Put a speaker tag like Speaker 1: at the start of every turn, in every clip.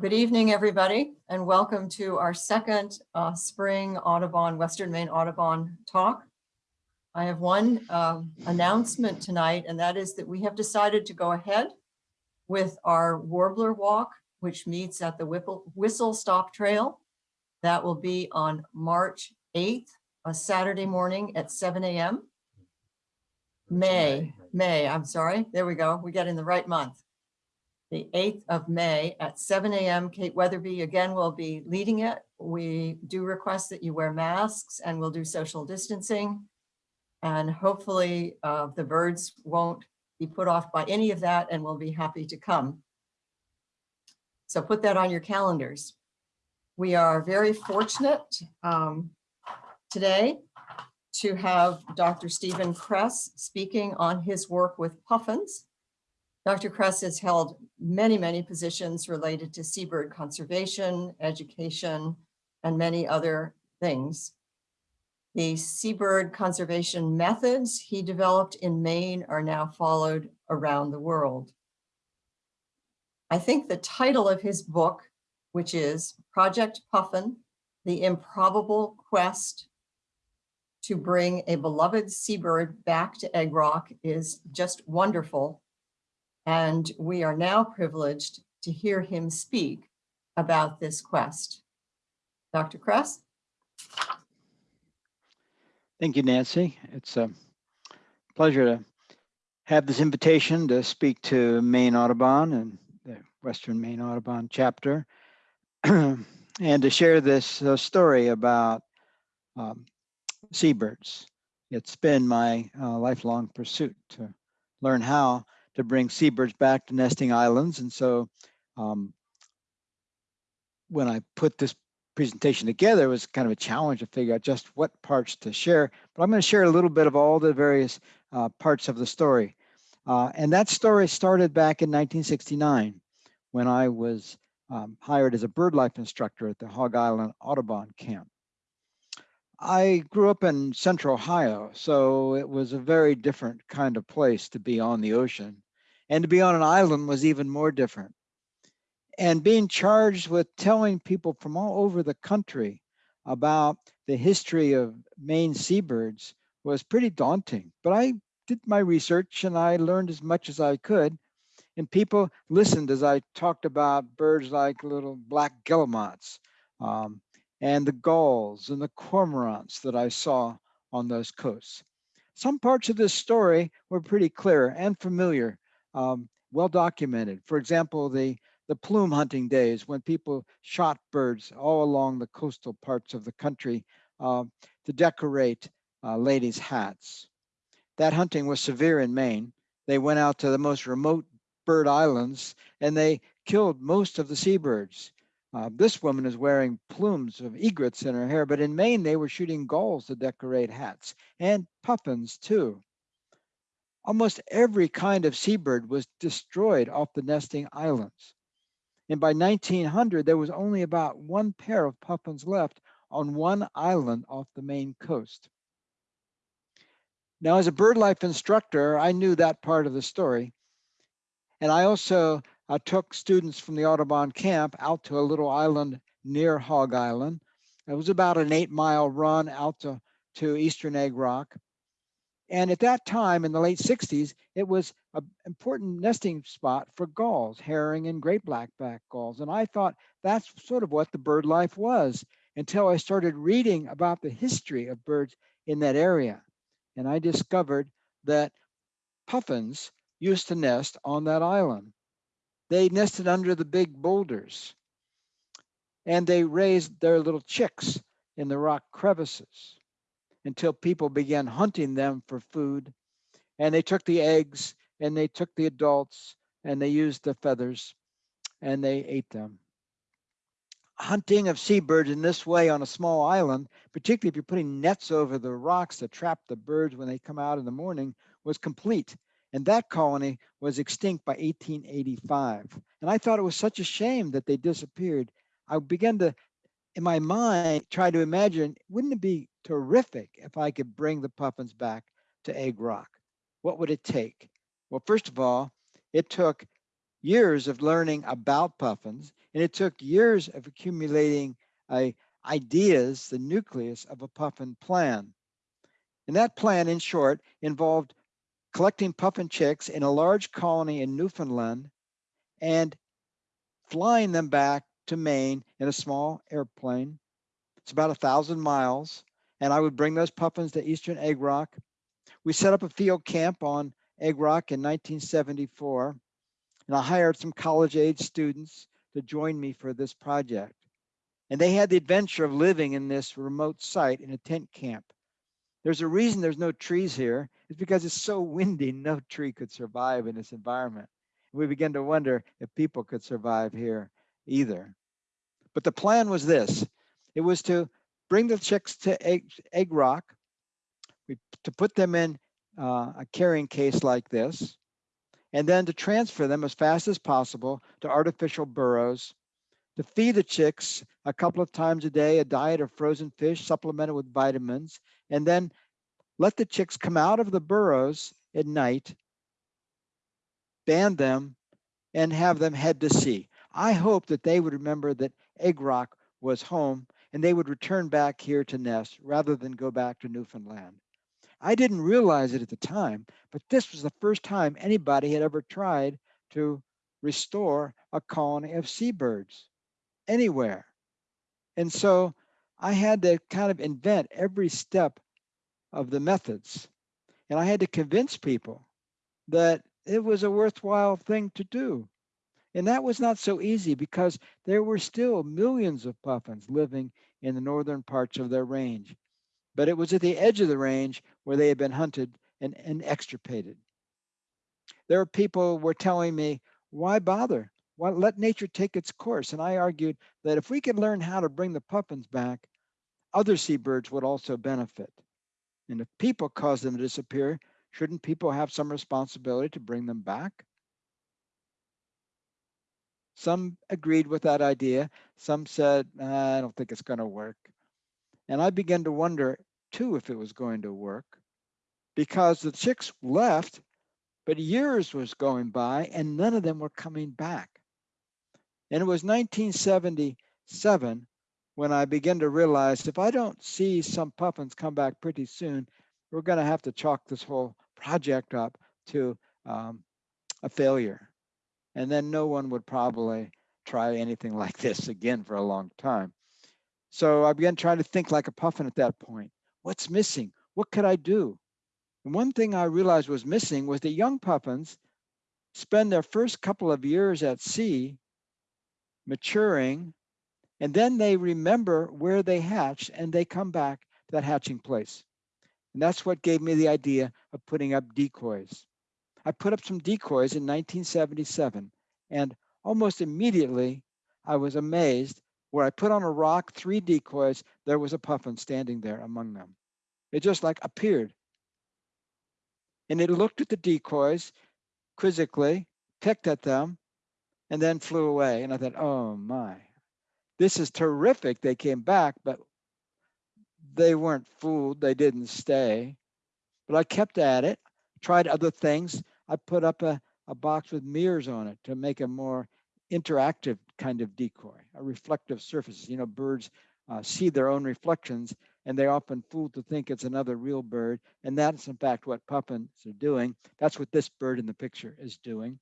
Speaker 1: Good evening, everybody, and welcome to our second uh, Spring Audubon, Western Maine Audubon Talk. I have one um, announcement tonight, and that is that we have decided to go ahead with our Warbler Walk, which meets at the Whipple- Whistle Stop Trail. That will be on March 8th, a Saturday morning at 7 a.m. May, May, I'm sorry. There we go. We got in the right month. The 8th of May at 7 a.m. Kate Weatherby again will be leading it. We do request that you wear masks and we'll do social distancing. And hopefully uh, the birds won't be put off by any of that and we'll be happy to come. So put that on your calendars. We are very fortunate um, today to have Dr. Stephen Kress speaking on his work with puffins. Dr. Kress has held many, many positions related to seabird conservation, education, and many other things. The seabird conservation methods he developed in Maine are now followed around the world. I think the title of his book, which is Project Puffin, The Improbable Quest to bring a beloved seabird back to Egg Rock is just wonderful. And we are now privileged to hear him speak about this quest. Dr. Kress?
Speaker 2: Thank you, Nancy. It's a pleasure to have this invitation to speak to Maine Audubon and the Western Maine Audubon chapter and to share this uh, story about um, seabirds. It's been my uh, lifelong pursuit to learn how to bring seabirds back to nesting islands. And so um, when I put this presentation together, it was kind of a challenge to figure out just what parts to share. But I'm going to share a little bit of all the various uh, parts of the story. Uh, and that story started back in 1969 when I was um, hired as a bird life instructor at the Hog Island Audubon camp. I grew up in central Ohio, so it was a very different kind of place to be on the ocean. And to be on an island was even more different. And being charged with telling people from all over the country about the history of Maine seabirds was pretty daunting. But I did my research and I learned as much as I could. And people listened as I talked about birds like little black guillemots, um, and the gulls and the cormorants that I saw on those coasts. Some parts of this story were pretty clear and familiar, um, well documented. For example, the, the plume hunting days when people shot birds all along the coastal parts of the country uh, to decorate uh, ladies' hats. That hunting was severe in Maine. They went out to the most remote bird islands and they killed most of the seabirds. Uh, this woman is wearing plumes of egrets in her hair, but in Maine, they were shooting gulls to decorate hats and puffins too. Almost every kind of seabird was destroyed off the nesting islands. And by 1900, there was only about one pair of puffins left on one island off the Maine coast. Now, as a bird life instructor, I knew that part of the story. And I also I took students from the Audubon camp out to a little island near Hog Island. It was about an eight mile run out to, to Eastern Egg Rock. And at that time in the late 60s, it was an important nesting spot for gulls, herring and great blackback gulls. And I thought that's sort of what the bird life was until I started reading about the history of birds in that area. And I discovered that puffins used to nest on that island. They nested under the big boulders and they raised their little chicks in the rock crevices until people began hunting them for food. And they took the eggs and they took the adults and they used the feathers and they ate them. Hunting of seabirds in this way on a small island, particularly if you're putting nets over the rocks to trap the birds when they come out in the morning, was complete and that colony was extinct by 1885. And I thought it was such a shame that they disappeared. I began to, in my mind, try to imagine, wouldn't it be terrific if I could bring the puffins back to Egg Rock? What would it take? Well, first of all, it took years of learning about puffins, and it took years of accumulating uh, ideas, the nucleus of a puffin plan. And that plan, in short, involved collecting puffin chicks in a large colony in Newfoundland and flying them back to Maine in a small airplane. It's about a thousand miles. And I would bring those puffins to Eastern Egg Rock. We set up a field camp on Egg Rock in 1974. And I hired some college age students to join me for this project. And they had the adventure of living in this remote site in a tent camp. There's a reason there's no trees here. It's because it's so windy, no tree could survive in this environment. We begin to wonder if people could survive here either. But the plan was this. It was to bring the chicks to Egg, egg Rock, we, to put them in uh, a carrying case like this, and then to transfer them as fast as possible to artificial burrows, to feed the chicks a couple of times a day, a diet of frozen fish supplemented with vitamins, and then let the chicks come out of the burrows at night, band them, and have them head to sea. I hope that they would remember that Egg Rock was home and they would return back here to nest rather than go back to Newfoundland. I didn't realize it at the time, but this was the first time anybody had ever tried to restore a colony of seabirds anywhere. And so I had to kind of invent every step of the methods. And I had to convince people that it was a worthwhile thing to do. And that was not so easy because there were still millions of puffins living in the northern parts of their range. But it was at the edge of the range where they had been hunted and, and extirpated. There were people were telling me, why bother? Why let nature take its course? And I argued that if we could learn how to bring the puffins back, other seabirds would also benefit. And if people cause them to disappear, shouldn't people have some responsibility to bring them back? Some agreed with that idea. Some said, I don't think it's going to work. And I began to wonder too if it was going to work because the chicks left, but years was going by and none of them were coming back. And it was 1977 when I began to realize if I don't see some puffins come back pretty soon, we're going to have to chalk this whole project up to um, a failure. And then no one would probably try anything like this again for a long time. So I began trying to think like a puffin at that point. What's missing? What could I do? And one thing I realized was missing was that young puffins spend their first couple of years at sea maturing, and then they remember where they hatched and they come back to that hatching place. And that's what gave me the idea of putting up decoys. I put up some decoys in 1977, and almost immediately I was amazed where I put on a rock three decoys, there was a puffin standing there among them. It just like appeared. And it looked at the decoys quizzically, picked at them, and then flew away. And I thought, oh my, this is terrific. They came back, but they weren't fooled. They didn't stay. But I kept at it, tried other things. I put up a, a box with mirrors on it to make a more interactive kind of decoy, a reflective surface. You know, birds uh, see their own reflections and they're often fooled to think it's another real bird. And that's in fact what puffins are doing. That's what this bird in the picture is doing.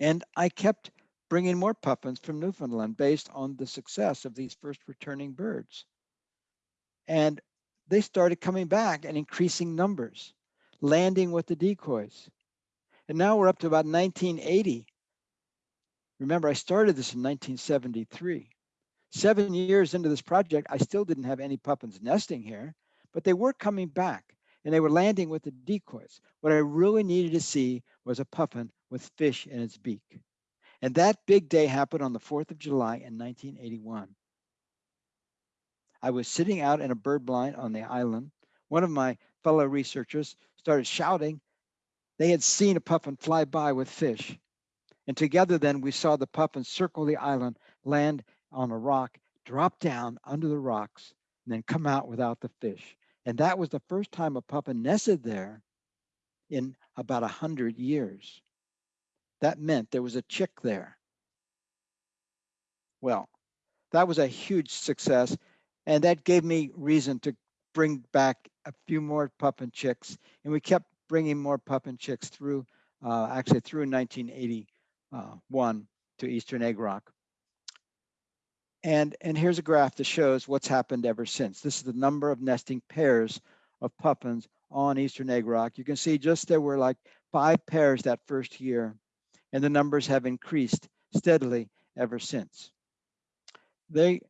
Speaker 2: And I kept bringing more puffins from Newfoundland based on the success of these first returning birds. And they started coming back in increasing numbers, landing with the decoys. And now we're up to about 1980. Remember, I started this in 1973. Seven years into this project, I still didn't have any puffins nesting here, but they were coming back and they were landing with the decoys. What I really needed to see was a puffin with fish in its beak. And that big day happened on the 4th of July in 1981. I was sitting out in a bird blind on the island. One of my fellow researchers started shouting. They had seen a puffin fly by with fish. And together then we saw the puffin circle the island, land on a rock, drop down under the rocks, and then come out without the fish. And that was the first time a puffin nested there in about a hundred years. That meant there was a chick there. Well, that was a huge success. And that gave me reason to bring back a few more puffin chicks. And we kept bringing more puffin chicks through, uh, actually through 1981 to Eastern Egg Rock. And, and here's a graph that shows what's happened ever since. This is the number of nesting pairs of puffins on Eastern Egg Rock. You can see just there were like five pairs that first year, and the numbers have increased steadily ever since. They,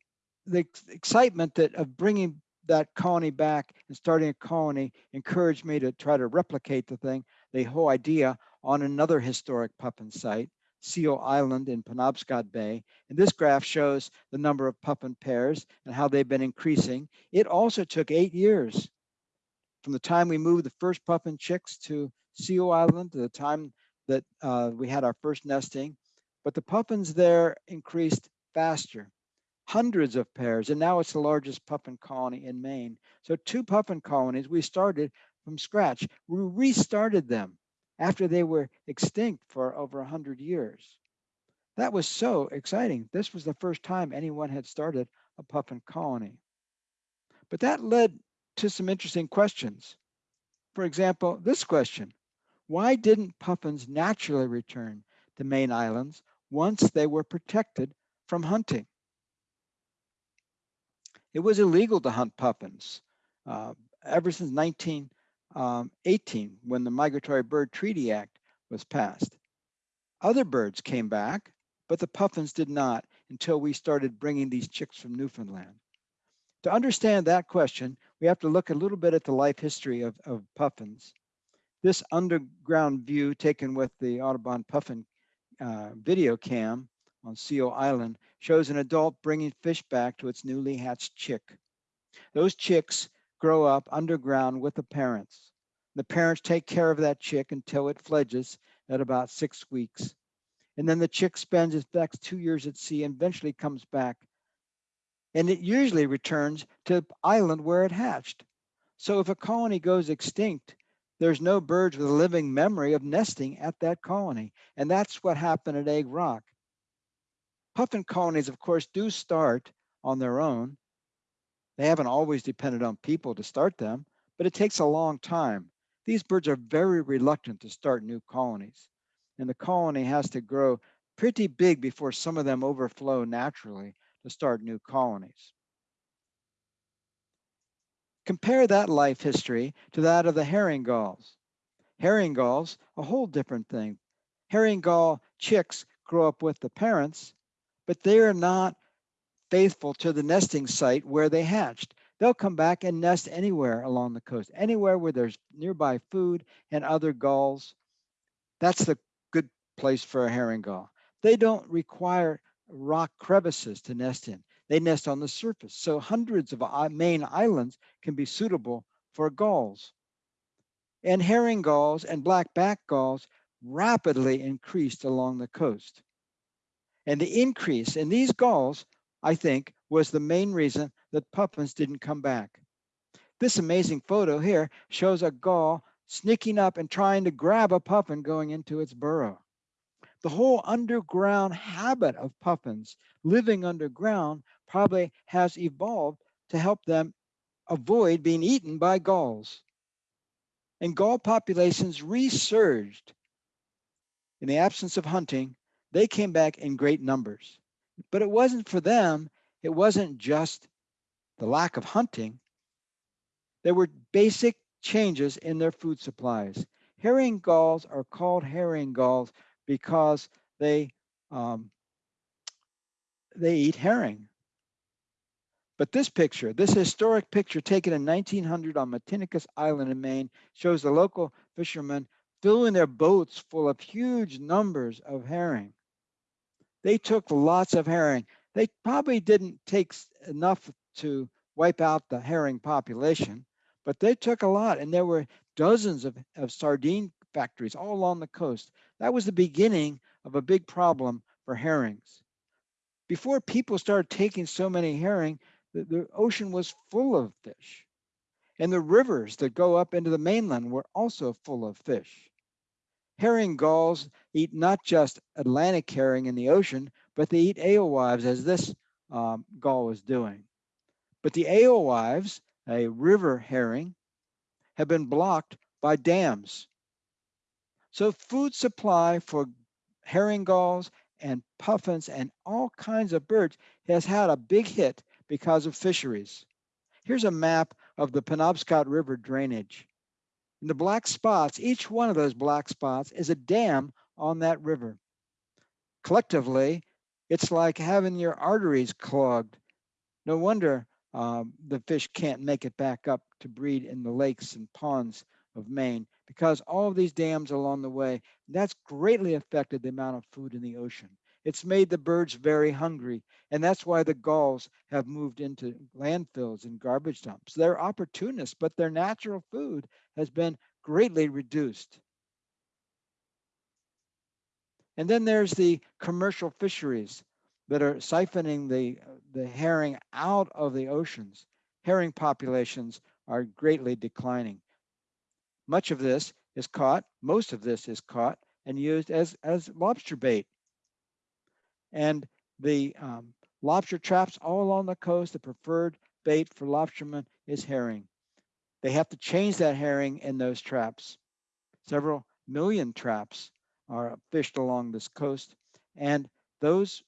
Speaker 2: the excitement that of bringing that colony back and starting a colony encouraged me to try to replicate the thing, the whole idea on another historic puffin site, Seal Island in Penobscot Bay. And this graph shows the number of puffin pairs and how they've been increasing. It also took eight years from the time we moved the first puffin chicks to Seal Island to the time that uh, we had our first nesting. But the puffins there increased faster hundreds of pairs, and now it's the largest puffin colony in Maine. So two puffin colonies, we started from scratch. We restarted them after they were extinct for over 100 years. That was so exciting. This was the first time anyone had started a puffin colony. But that led to some interesting questions. For example, this question, why didn't puffins naturally return to Maine Islands once they were protected from hunting? It was illegal to hunt puffins uh, ever since 1918 um, when the Migratory Bird Treaty Act was passed. Other birds came back, but the puffins did not until we started bringing these chicks from Newfoundland. To understand that question, we have to look a little bit at the life history of, of puffins. This underground view taken with the Audubon Puffin uh, video cam on Seal Island shows an adult bringing fish back to its newly hatched chick. Those chicks grow up underground with the parents. The parents take care of that chick until it fledges at about six weeks. And then the chick spends its next two years at sea and eventually comes back. And it usually returns to the island where it hatched. So if a colony goes extinct, there's no birds with a living memory of nesting at that colony. And that's what happened at Egg Rock. Puffin colonies, of course, do start on their own. They haven't always depended on people to start them, but it takes a long time. These birds are very reluctant to start new colonies, and the colony has to grow pretty big before some of them overflow naturally to start new colonies. Compare that life history to that of the herring gulls. Herring gulls, a whole different thing. Herring gull chicks grow up with the parents but they are not faithful to the nesting site where they hatched. They'll come back and nest anywhere along the coast, anywhere where there's nearby food and other gulls. That's the good place for a herring gull. They don't require rock crevices to nest in. They nest on the surface. So hundreds of Maine islands can be suitable for gulls. And herring gulls and black-back gulls rapidly increased along the coast. And the increase in these gulls, I think, was the main reason that puffins didn't come back. This amazing photo here shows a gull sneaking up and trying to grab a puffin going into its burrow. The whole underground habit of puffins living underground probably has evolved to help them avoid being eaten by gulls. And gull populations resurged in the absence of hunting they came back in great numbers. But it wasn't for them, it wasn't just the lack of hunting. There were basic changes in their food supplies. Herring gulls are called herring gulls because they um, they eat herring. But this picture, this historic picture taken in 1900 on Matinicus Island in Maine, shows the local fishermen filling their boats full of huge numbers of herring. They took lots of herring. They probably didn't take enough to wipe out the herring population, but they took a lot. And there were dozens of, of sardine factories all along the coast. That was the beginning of a big problem for herrings. Before people started taking so many herring, the, the ocean was full of fish. And the rivers that go up into the mainland were also full of fish. Herring gulls eat not just Atlantic herring in the ocean, but they eat alewives as this um, gull was doing. But the alewives, a river herring, have been blocked by dams. So food supply for herring gulls and puffins and all kinds of birds has had a big hit because of fisheries. Here's a map of the Penobscot River drainage. And the black spots, each one of those black spots is a dam on that river. Collectively, it's like having your arteries clogged. No wonder um, the fish can't make it back up to breed in the lakes and ponds of Maine because all of these dams along the way, that's greatly affected the amount of food in the ocean. It's made the birds very hungry. And that's why the gulls have moved into landfills and garbage dumps. They're opportunists, but their natural food has been greatly reduced. And then there's the commercial fisheries that are siphoning the, the herring out of the oceans. Herring populations are greatly declining. Much of this is caught, most of this is caught and used as, as lobster bait. And the um, lobster traps all along the coast, the preferred bait for lobstermen is herring. They have to change that herring in those traps. Several million traps are fished along this coast. And those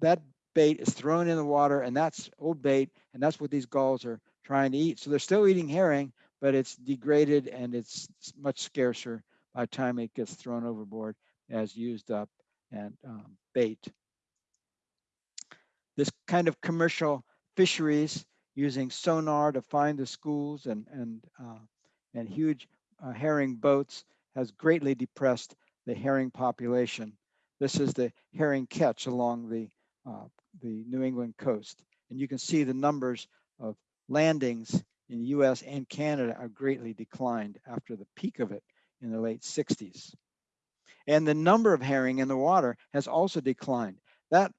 Speaker 2: that bait is thrown in the water and that's old bait and that's what these gulls are trying to eat. So they're still eating herring, but it's degraded and it's much scarcer by the time it gets thrown overboard as used up and um, bait. This kind of commercial fisheries using sonar to find the schools and, and, uh, and huge uh, herring boats has greatly depressed the herring population. This is the herring catch along the, uh, the New England coast. And you can see the numbers of landings in the US and Canada are greatly declined after the peak of it in the late 60s. And the number of herring in the water has also declined. That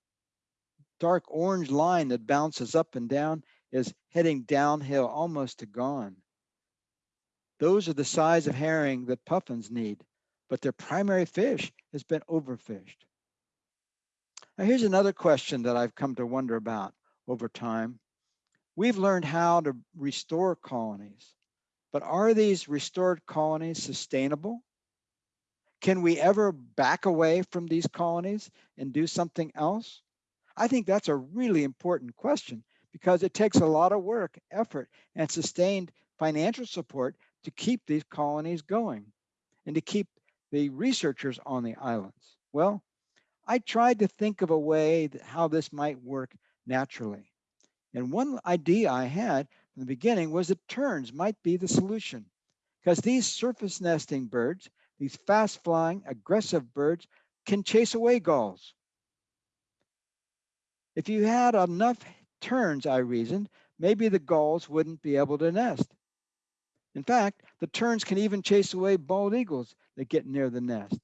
Speaker 2: dark orange line that bounces up and down is heading downhill almost to gone. Those are the size of herring that puffins need, but their primary fish has been overfished. Now here's another question that I've come to wonder about over time. We've learned how to restore colonies, but are these restored colonies sustainable? Can we ever back away from these colonies and do something else? I think that's a really important question because it takes a lot of work, effort, and sustained financial support to keep these colonies going and to keep the researchers on the islands. Well, I tried to think of a way that how this might work naturally. And one idea I had from the beginning was that terns might be the solution because these surface nesting birds, these fast flying, aggressive birds can chase away gulls. If you had enough terns, I reasoned, maybe the gulls wouldn't be able to nest. In fact, the terns can even chase away bald eagles that get near the nest.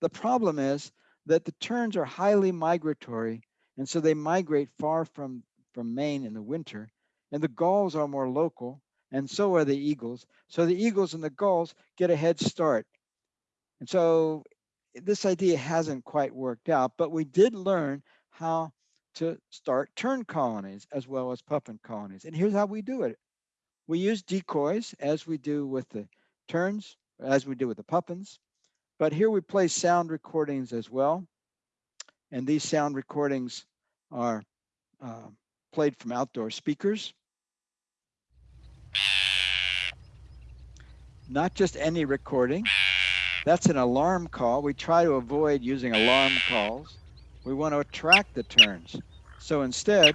Speaker 2: The problem is that the terns are highly migratory, and so they migrate far from from Maine in the winter, and the gulls are more local, and so are the eagles. So the eagles and the gulls get a head start. And so this idea hasn't quite worked out, but we did learn how to start tern colonies as well as puffin colonies. And here's how we do it. We use decoys as we do with the terns, as we do with the puffins. But here we play sound recordings as well. And these sound recordings are uh, played from outdoor speakers. Not just any recording. That's an alarm call. We try to avoid using alarm calls. We want to attract the terns. So instead,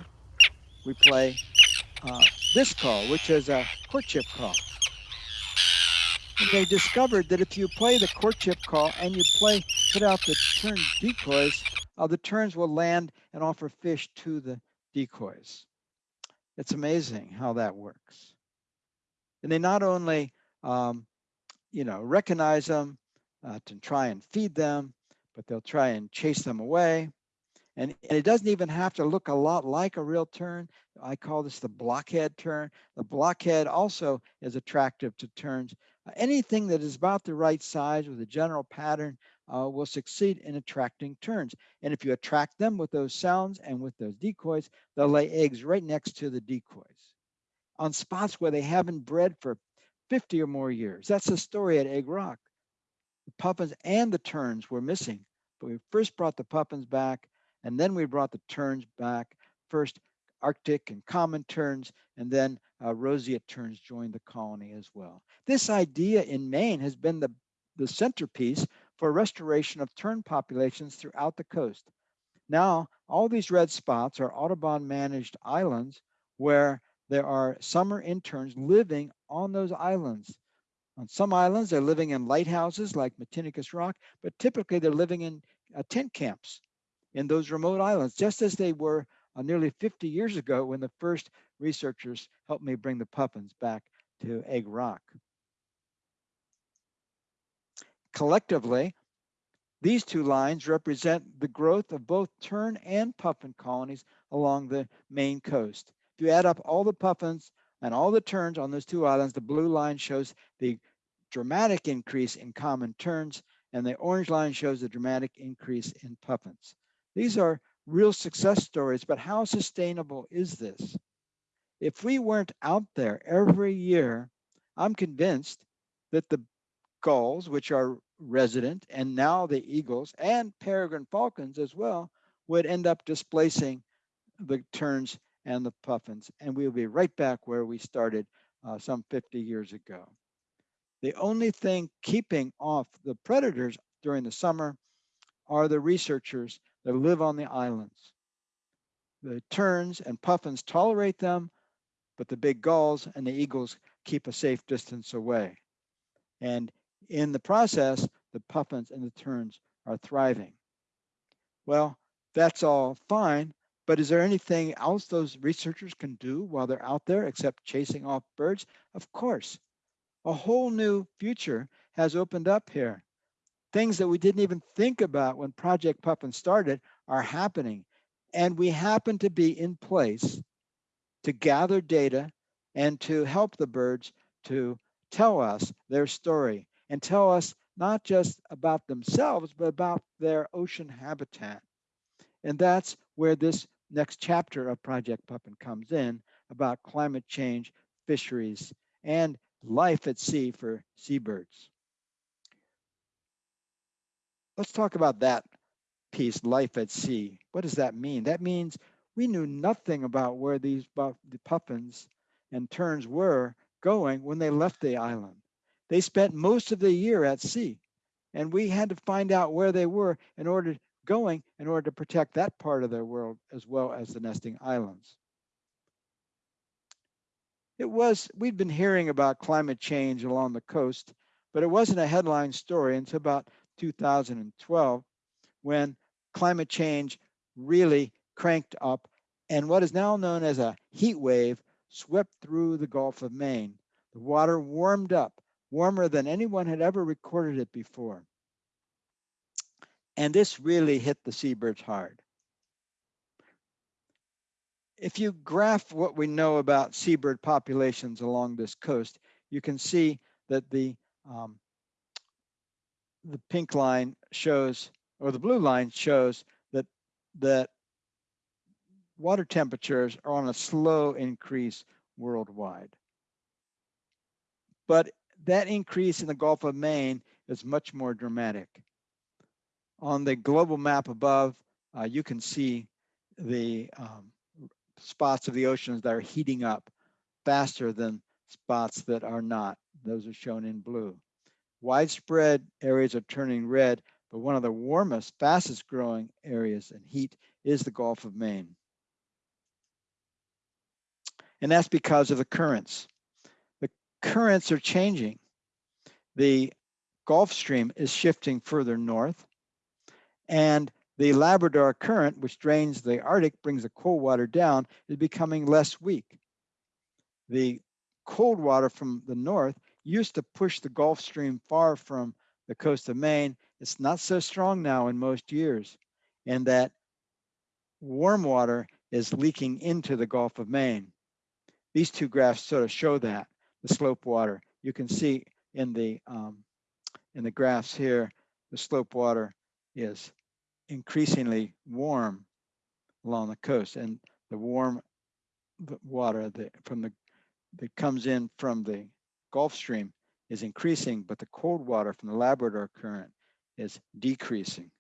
Speaker 2: we play uh, this call, which is a courtship call. And they discovered that if you play the courtship call and you play, put out the tern decoys, uh, the terns will land and offer fish to the decoys. It's amazing how that works. And they not only, um, you know, recognize them uh, to try and feed them, but they'll try and chase them away. And, and it doesn't even have to look a lot like a real tern. I call this the blockhead tern. The blockhead also is attractive to terns. Uh, Anything that is about the right size with a general pattern uh, will succeed in attracting terns. And if you attract them with those sounds and with those decoys, they'll lay eggs right next to the decoys on spots where they haven't bred for 50 or more years. That's the story at Egg Rock. The puffins and the terns were missing, but we first brought the puffins back and then we brought the terns back. First Arctic and common terns, and then uh, roseate terns joined the colony as well. This idea in Maine has been the, the centerpiece for restoration of tern populations throughout the coast. Now, all these red spots are Audubon managed islands where there are summer interns living on those islands. On some islands, they're living in lighthouses like Matinicus Rock, but typically they're living in uh, tent camps in those remote islands, just as they were uh, nearly 50 years ago when the first researchers helped me bring the puffins back to Egg Rock. Collectively, these two lines represent the growth of both tern and puffin colonies along the Maine coast. If you add up all the puffins and all the terns on those two islands, the blue line shows the dramatic increase in common terns, and the orange line shows the dramatic increase in puffins. These are real success stories, but how sustainable is this? If we weren't out there every year, I'm convinced that the gulls, which are resident, and now the eagles and peregrine falcons as well, would end up displacing the terns and the puffins, and we'll be right back where we started uh, some 50 years ago. The only thing keeping off the predators during the summer are the researchers that live on the islands. The terns and puffins tolerate them, but the big gulls and the eagles keep a safe distance away. And in the process, the puffins and the terns are thriving. Well, that's all fine, but is there anything else those researchers can do while they're out there except chasing off birds? Of course. A whole new future has opened up here. Things that we didn't even think about when Project Puffin started are happening. And we happen to be in place to gather data and to help the birds to tell us their story and tell us not just about themselves, but about their ocean habitat. And that's where this next chapter of Project Puffin comes in about climate change, fisheries, and life at sea for seabirds. Let's talk about that piece, life at sea. What does that mean? That means we knew nothing about where these the puffins and terns were going when they left the island. They spent most of the year at sea, and we had to find out where they were in order going in order to protect that part of their world as well as the nesting islands. It was, we'd been hearing about climate change along the coast, but it wasn't a headline story until about 2012 when climate change really cranked up and what is now known as a heat wave swept through the Gulf of Maine. The water warmed up, warmer than anyone had ever recorded it before. And this really hit the seabirds hard. If you graph what we know about seabird populations along this coast, you can see that the um, the pink line shows, or the blue line shows that that water temperatures are on a slow increase worldwide. But that increase in the Gulf of Maine is much more dramatic. On the global map above, uh, you can see the um, spots of the oceans that are heating up faster than spots that are not. Those are shown in blue. Widespread areas are turning red, but one of the warmest, fastest growing areas in heat is the Gulf of Maine. And that's because of the currents. The currents are changing. The Gulf Stream is shifting further north, and the Labrador Current, which drains the Arctic, brings the cold water down, is becoming less weak. The cold water from the north used to push the Gulf Stream far from the coast of Maine. It's not so strong now in most years, and that warm water is leaking into the Gulf of Maine. These two graphs sort of show that, the slope water. You can see in the, um, in the graphs here, the slope water is increasingly warm along the coast and the warm water that from the that comes in from the Gulf Stream is increasing, but the cold water from the Labrador current is decreasing.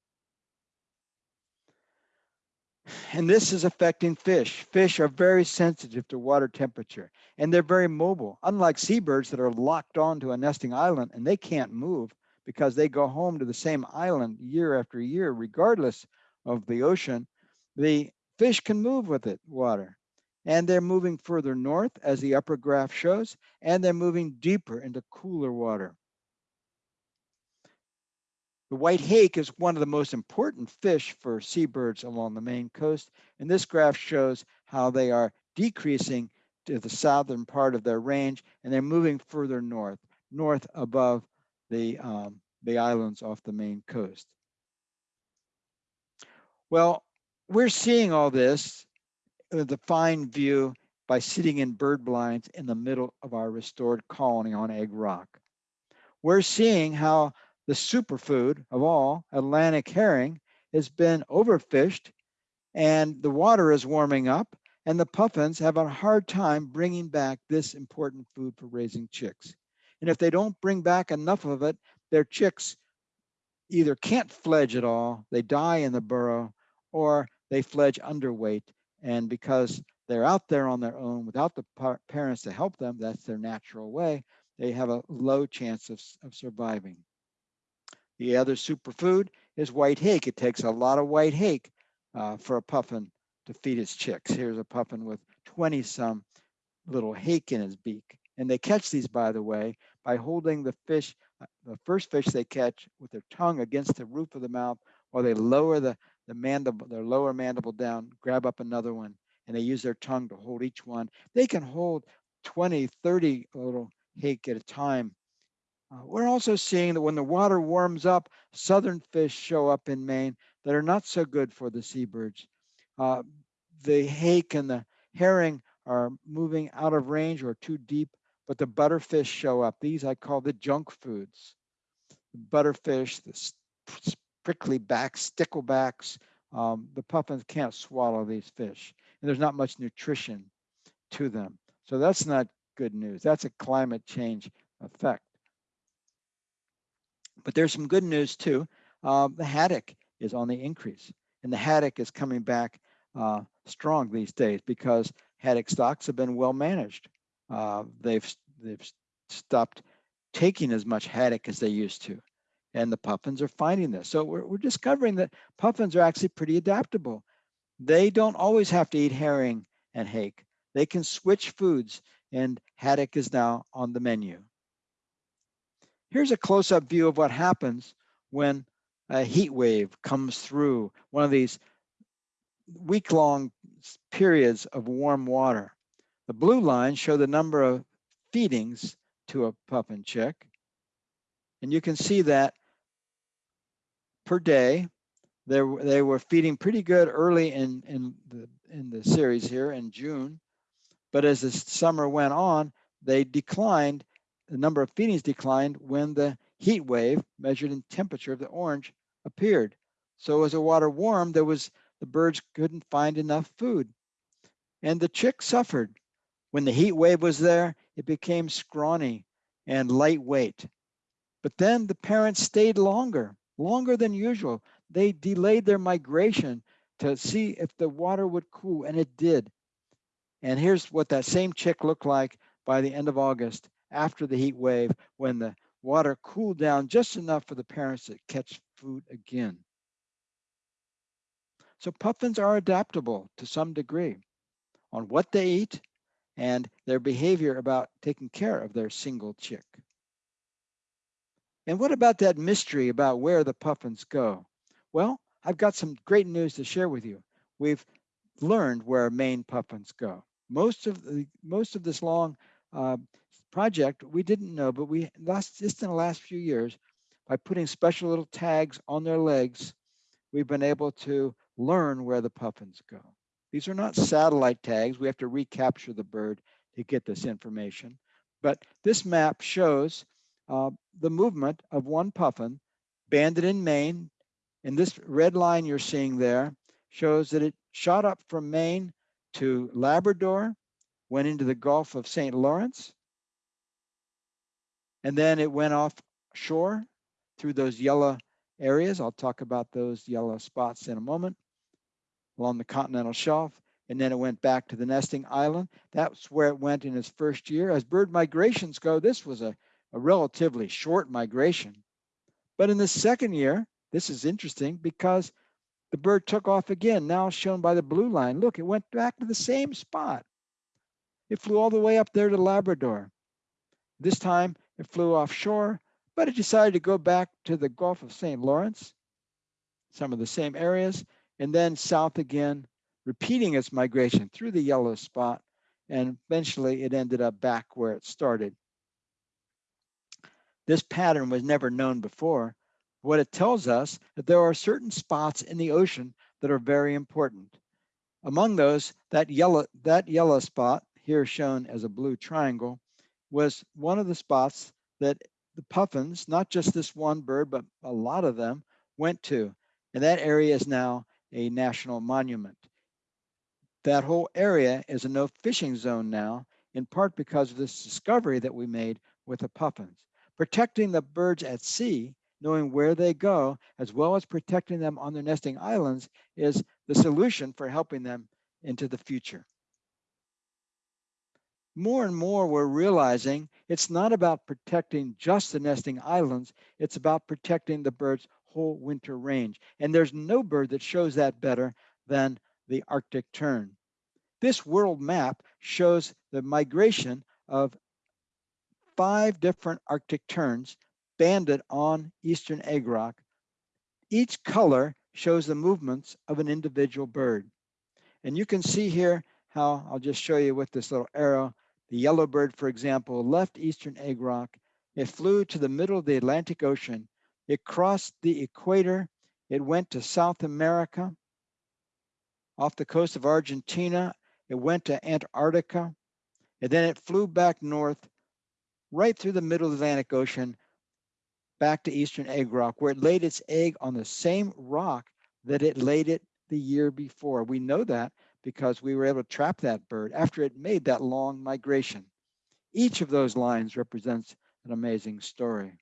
Speaker 2: And this is affecting fish. Fish are very sensitive to water temperature and they're very mobile. Unlike seabirds that are locked onto a nesting island and they can't move because they go home to the same island year after year, regardless of the ocean, the fish can move with it, water. And they're moving further north, as the upper graph shows, and they're moving deeper into cooler water. The white hake is one of the most important fish for seabirds along the Maine coast. And this graph shows how they are decreasing to the southern part of their range and they're moving further north, north above the, um, the islands off the Maine coast. Well, we're seeing all this with a fine view by sitting in bird blinds in the middle of our restored colony on Egg Rock. We're seeing how the superfood of all, Atlantic herring, has been overfished and the water is warming up and the puffins have a hard time bringing back this important food for raising chicks. And if they don't bring back enough of it, their chicks either can't fledge at all, they die in the burrow, or they fledge underweight. And because they're out there on their own without the par parents to help them, that's their natural way, they have a low chance of, of surviving. The other superfood is white hake. It takes a lot of white hake uh, for a puffin to feed its chicks. Here's a puffin with 20 some little hake in his beak. And they catch these, by the way, by holding the fish, uh, the first fish they catch with their tongue against the roof of the mouth, while they lower the, the mandible, their lower mandible down, grab up another one, and they use their tongue to hold each one. They can hold 20, 30 little hake at a time uh, we're also seeing that when the water warms up, southern fish show up in Maine that are not so good for the seabirds. Uh, the hake and the herring are moving out of range or too deep, but the butterfish show up. These I call the junk foods. The butterfish, the prickly backs, sticklebacks, um, the puffins can't swallow these fish. And there's not much nutrition to them. So that's not good news. That's a climate change effect. But there's some good news too. Uh, the haddock is on the increase and the haddock is coming back uh, strong these days because haddock stocks have been well managed. Uh, they've, they've stopped taking as much haddock as they used to. And the puffins are finding this. So we're, we're discovering that puffins are actually pretty adaptable. They don't always have to eat herring and hake. They can switch foods and haddock is now on the menu. Here's a close-up view of what happens when a heat wave comes through one of these week-long periods of warm water. The blue lines show the number of feedings to a pup and chick. And you can see that per day, they, they were feeding pretty good early in, in, the, in the series here in June. But as the summer went on, they declined the number of feedings declined when the heat wave measured in temperature of the orange appeared. So as the water warmed, there was the birds couldn't find enough food. And the chick suffered. When the heat wave was there, it became scrawny and lightweight. But then the parents stayed longer, longer than usual. They delayed their migration to see if the water would cool, and it did. And here's what that same chick looked like by the end of August after the heat wave when the water cooled down just enough for the parents to catch food again. So puffins are adaptable to some degree on what they eat and their behavior about taking care of their single chick. And what about that mystery about where the puffins go? Well, I've got some great news to share with you. We've learned where Maine puffins go. Most of the most of this long uh, project, we didn't know, but we last just in the last few years, by putting special little tags on their legs, we've been able to learn where the puffins go. These are not satellite tags. We have to recapture the bird to get this information. But this map shows uh, the movement of one puffin banded in Maine. And this red line you're seeing there shows that it shot up from Maine to Labrador, went into the Gulf of St. Lawrence, and then it went offshore through those yellow areas. I'll talk about those yellow spots in a moment along the continental shelf. And then it went back to the nesting island. That's where it went in its first year. As bird migrations go, this was a, a relatively short migration. But in the second year, this is interesting because the bird took off again, now shown by the blue line. Look, it went back to the same spot. It flew all the way up there to Labrador. This time it flew offshore, but it decided to go back to the Gulf of St. Lawrence, some of the same areas, and then south again, repeating its migration through the yellow spot, and eventually it ended up back where it started. This pattern was never known before. What it tells us that there are certain spots in the ocean that are very important. Among those, that yellow, that yellow spot, here shown as a blue triangle, was one of the spots that the puffins, not just this one bird, but a lot of them, went to. And that area is now a national monument. That whole area is a no fishing zone now, in part because of this discovery that we made with the puffins. Protecting the birds at sea, knowing where they go, as well as protecting them on their nesting islands is the solution for helping them into the future. More and more we're realizing it's not about protecting just the nesting islands, it's about protecting the bird's whole winter range. And there's no bird that shows that better than the Arctic tern. This world map shows the migration of five different Arctic terns banded on eastern egg rock. Each color shows the movements of an individual bird. And you can see here how, I'll just show you with this little arrow, the yellow bird, for example, left eastern egg rock. It flew to the middle of the Atlantic Ocean. It crossed the equator. It went to South America. Off the coast of Argentina, it went to Antarctica. And then it flew back north right through the middle Atlantic Ocean back to eastern egg rock, where it laid its egg on the same rock that it laid it the year before. We know that because we were able to trap that bird after it made that long migration. Each of those lines represents an amazing story.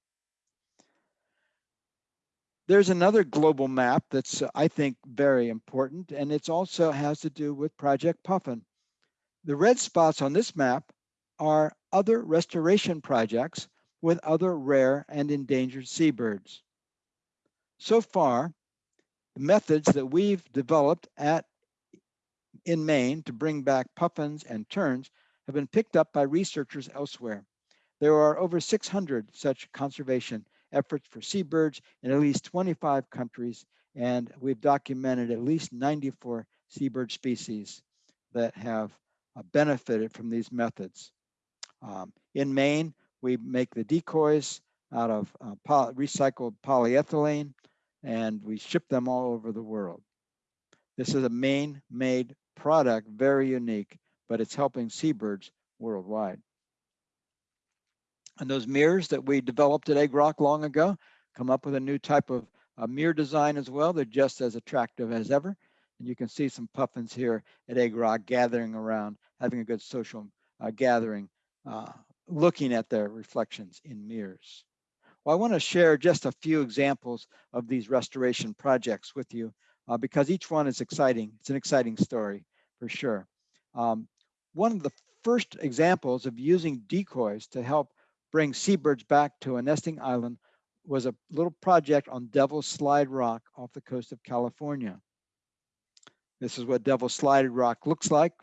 Speaker 2: There's another global map that's, uh, I think, very important, and it also has to do with Project Puffin. The red spots on this map are other restoration projects with other rare and endangered seabirds. So far, the methods that we've developed at in Maine to bring back puffins and terns have been picked up by researchers elsewhere. There are over 600 such conservation efforts for seabirds in at least 25 countries, and we've documented at least 94 seabird species that have uh, benefited from these methods. Um, in Maine, we make the decoys out of uh, poly recycled polyethylene, and we ship them all over the world. This is a Maine-made product, very unique, but it's helping seabirds worldwide. And those mirrors that we developed at Egg Rock long ago come up with a new type of uh, mirror design as well. They're just as attractive as ever. And you can see some puffins here at Egg Rock gathering around, having a good social uh, gathering, uh, looking at their reflections in mirrors. Well, I want to share just a few examples of these restoration projects with you uh, because each one is exciting. It's an exciting story for sure. Um, one of the first examples of using decoys to help bring seabirds back to a nesting island was a little project on Devil's Slide Rock off the coast of California. This is what Devil's Slide Rock looks like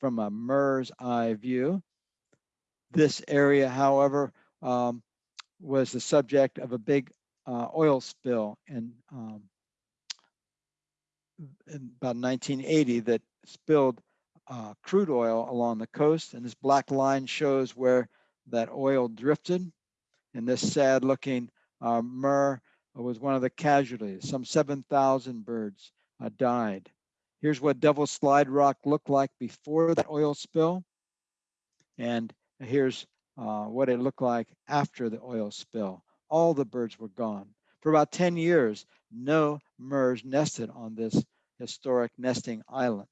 Speaker 2: from a murre's eye view. This area, however, um, was the subject of a big uh, oil spill in, um, in, about 1980 that spilled uh, crude oil along the coast. And this black line shows where that oil drifted. And this sad looking uh, was one of the casualties. Some 7,000 birds uh, died. Here's what Devil Slide Rock looked like before the oil spill. And here's uh, what it looked like after the oil spill. All the birds were gone. For about 10 years, no murres nested on this historic nesting island.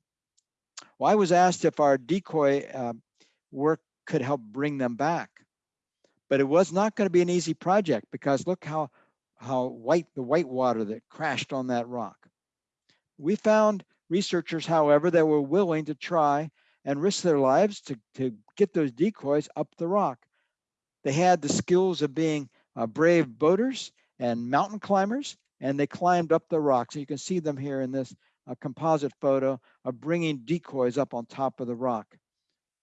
Speaker 2: Well, I was asked if our decoy uh, work could help bring them back. But it was not going to be an easy project because look how, how white the white water that crashed on that rock. We found researchers, however, that were willing to try and risk their lives to, to get those decoys up the rock. They had the skills of being uh, brave boaters and mountain climbers, and they climbed up the rocks. So you can see them here in this uh, composite photo of bringing decoys up on top of the rock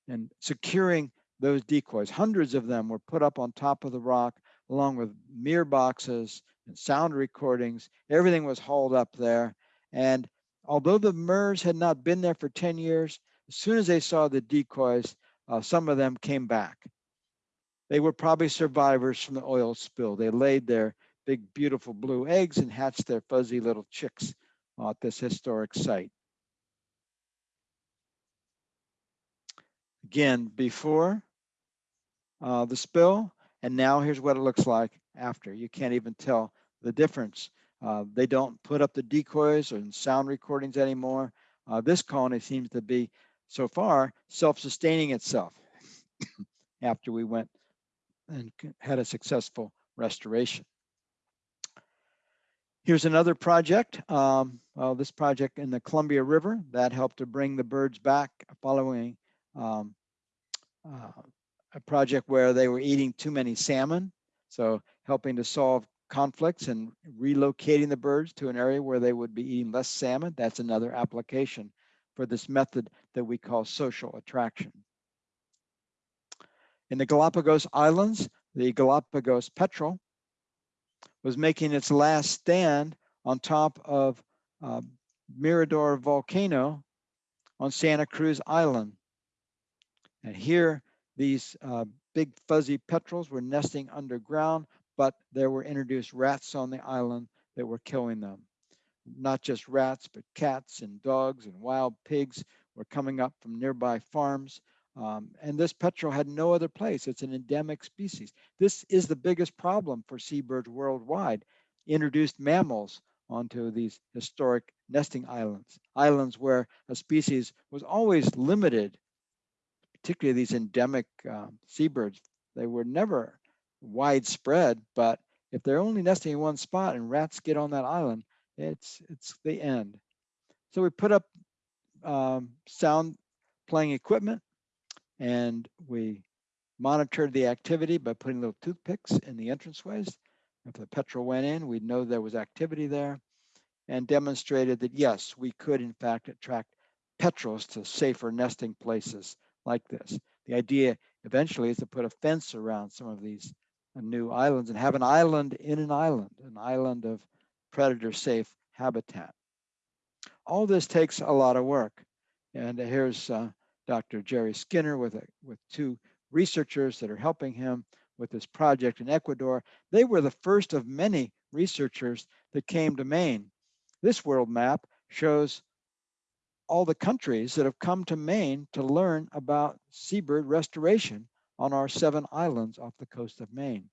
Speaker 2: and securing those decoys. Hundreds of them were put up on top of the rock along with mirror boxes and sound recordings. Everything was hauled up there. And although the murres had not been there for 10 years, as soon as they saw the decoys, uh, some of them came back. They were probably survivors from the oil spill. They laid their big, beautiful blue eggs and hatched their fuzzy little chicks at this historic site. Again, before uh, the spill, and now here's what it looks like after. You can't even tell the difference. Uh, they don't put up the decoys or sound recordings anymore. Uh, this colony seems to be, so far, self-sustaining itself after we went and had a successful restoration. Here's another project. Um, well, this project in the Columbia River that helped to bring the birds back following um, uh, a project where they were eating too many salmon. So helping to solve conflicts and relocating the birds to an area where they would be eating less salmon. That's another application for this method that we call social attraction. In the Galapagos Islands, the Galapagos petrel was making its last stand on top of uh, Mirador volcano on Santa Cruz Island. And here, these uh, big fuzzy petrels were nesting underground, but there were introduced rats on the island that were killing them. Not just rats, but cats and dogs and wild pigs were coming up from nearby farms. Um, and this petrel had no other place. It's an endemic species. This is the biggest problem for seabirds worldwide. Introduced mammals onto these historic nesting islands, islands where a species was always limited, particularly these endemic um, seabirds. They were never widespread, but if they're only nesting in one spot and rats get on that island, it's it's the end. So we put up um, sound playing equipment and we monitored the activity by putting little toothpicks in the entranceways. If the petrel went in, we'd know there was activity there and demonstrated that yes, we could in fact attract petrels to safer nesting places like this. The idea eventually is to put a fence around some of these uh, new islands and have an island in an island, an island of predator safe habitat. All this takes a lot of work. And here's uh, Dr. Jerry Skinner with, a, with two researchers that are helping him with this project in Ecuador. They were the first of many researchers that came to Maine. This world map shows all the countries that have come to Maine to learn about seabird restoration on our seven islands off the coast of Maine.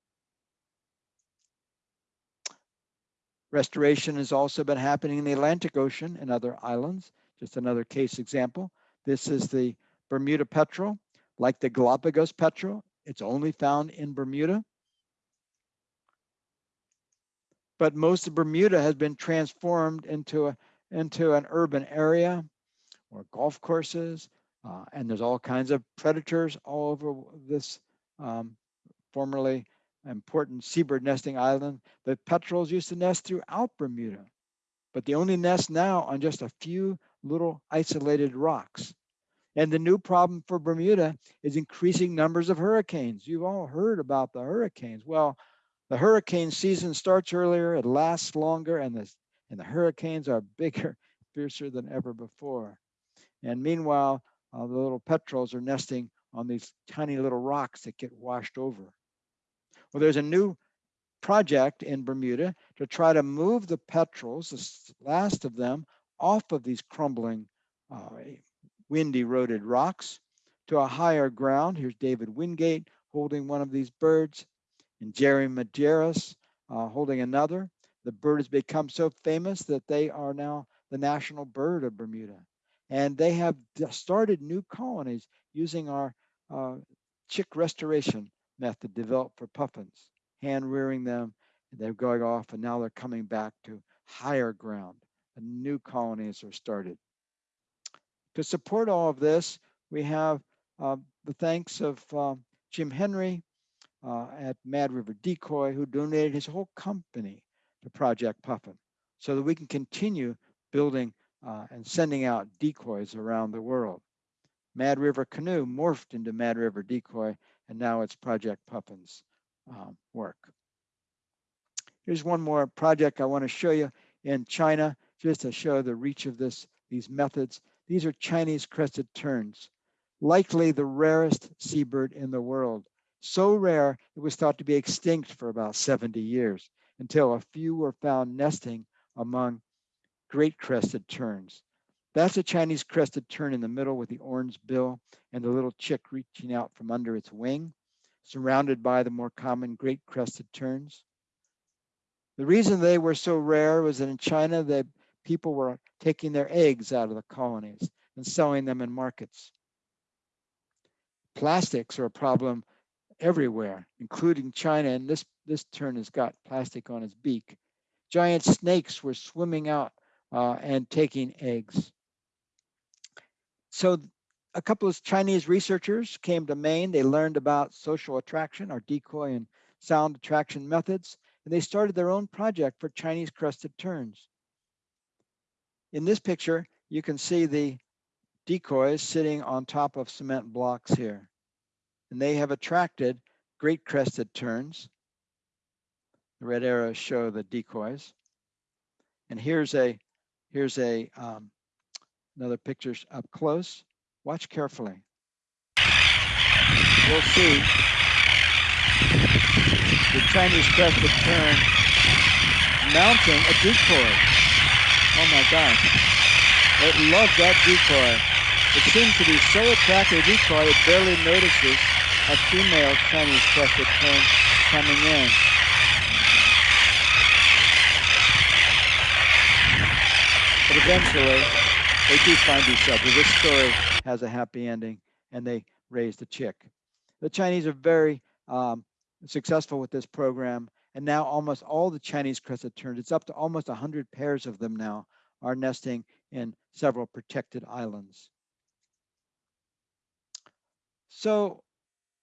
Speaker 2: Restoration has also been happening in the Atlantic Ocean and other islands. Just another case example. This is the Bermuda petrel, like the Galapagos petrel, it's only found in Bermuda. But most of Bermuda has been transformed into, a, into an urban area or golf courses, uh, and there's all kinds of predators all over this um, formerly important seabird nesting island. The petrels used to nest throughout Bermuda, but they only nest now on just a few little isolated rocks. And the new problem for Bermuda is increasing numbers of hurricanes. You've all heard about the hurricanes. Well, the hurricane season starts earlier, it lasts longer, and the, and the hurricanes are bigger, fiercer than ever before. And meanwhile, uh, the little petrels are nesting on these tiny little rocks that get washed over. Well, there's a new project in Bermuda to try to move the petrels, the last of them, off of these crumbling, uh, wind eroded rocks to a higher ground. Here's David Wingate holding one of these birds and Jerry Madeiros uh, holding another. The bird has become so famous that they are now the national bird of Bermuda. And they have started new colonies using our uh, chick restoration method developed for puffins, hand rearing them. And they're going off and now they're coming back to higher ground. And new colonies are started. To support all of this, we have uh, the thanks of uh, Jim Henry uh, at Mad River Decoy, who donated his whole company to Project Puffin so that we can continue building uh, and sending out decoys around the world. Mad River Canoe morphed into Mad River Decoy, and now it's Project Puffin's um, work. Here's one more project I want to show you in China, just to show the reach of this, these methods. These are Chinese crested terns, likely the rarest seabird in the world. So rare, it was thought to be extinct for about 70 years until a few were found nesting among great crested terns. That's a Chinese crested tern in the middle with the orange bill and the little chick reaching out from under its wing, surrounded by the more common great crested terns. The reason they were so rare was that in China, the people were taking their eggs out of the colonies and selling them in markets. Plastics are a problem everywhere, including China, and this, this tern has got plastic on its beak. Giant snakes were swimming out uh, and taking eggs. So a couple of Chinese researchers came to Maine. They learned about social attraction, our decoy and sound attraction methods, and they started their own project for Chinese crested terns. In this picture, you can see the decoys sitting on top of cement blocks here. And they have attracted great crested terns. The red arrows show the decoys. And here's a here's a um, another picture up close. Watch carefully. We'll see the Chinese crested tern mounting a decoy. Oh my gosh. It loved that decoy. It seems to be so attractive decoy it barely notices a female Chinese crested tern coming in. Eventually, they do find each other. This story has a happy ending, and they raise the chick. The Chinese are very um, successful with this program, and now almost all the Chinese crested terns, it's up to almost 100 pairs of them now, are nesting in several protected islands. So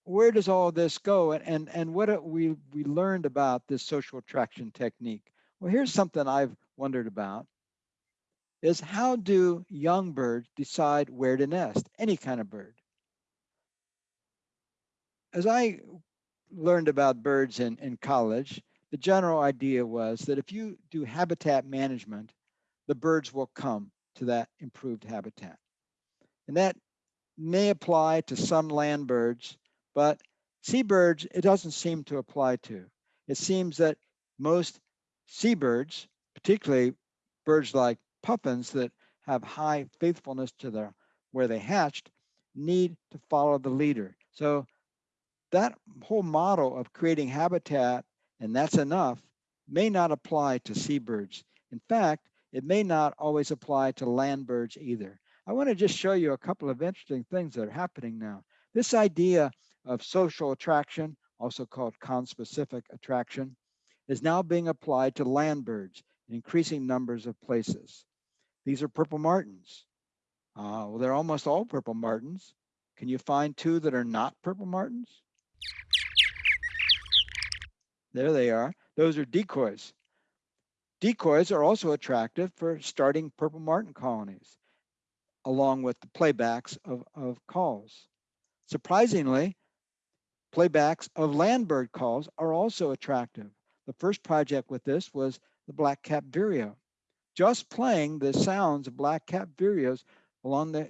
Speaker 2: where does all this go and, and, and what we, we learned about this social attraction technique? Well, here's something I've wondered about is how do young birds decide where to nest, any kind of bird? As I learned about birds in, in college, the general idea was that if you do habitat management, the birds will come to that improved habitat. And that may apply to some land birds, but seabirds, it doesn't seem to apply to. It seems that most seabirds, particularly birds like puffins that have high faithfulness to their where they hatched, need to follow the leader. So that whole model of creating habitat and that's enough may not apply to seabirds. In fact, it may not always apply to land birds either. I want to just show you a couple of interesting things that are happening now. This idea of social attraction, also called conspecific attraction, is now being applied to land birds in increasing numbers of places. These are purple martins. Uh, well, they're almost all purple martins. Can you find two that are not purple martins? There they are. Those are decoys. Decoys are also attractive for starting purple martin colonies, along with the playbacks of, of calls. Surprisingly, Playbacks of landbird calls are also attractive. The first project with this was the black-capped vireo. Just playing the sounds of black-capped vireos along the,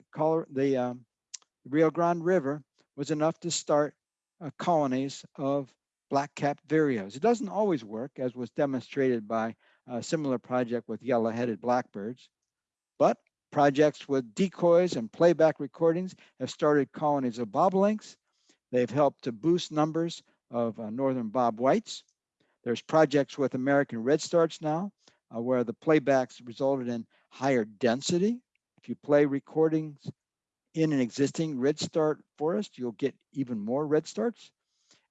Speaker 2: the um, Rio Grande River was enough to start uh, colonies of black-capped vireos. It doesn't always work, as was demonstrated by a similar project with yellow-headed blackbirds, But projects with decoys and playback recordings have started colonies of bobolinks. They've helped to boost numbers of uh, northern bob whites. There's projects with American redstarts now, uh, where the playbacks resulted in higher density. If you play recordings in an existing redstart forest, you'll get even more redstarts.